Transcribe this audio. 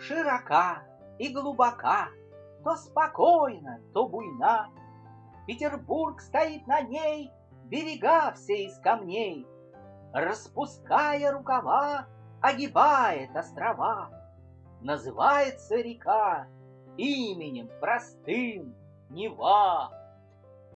широка и глубока, То спокойна, то буйна. Петербург стоит на ней, Берега все из камней, Распуская рукава, Огибает острова. Называется река Именем простым Нева.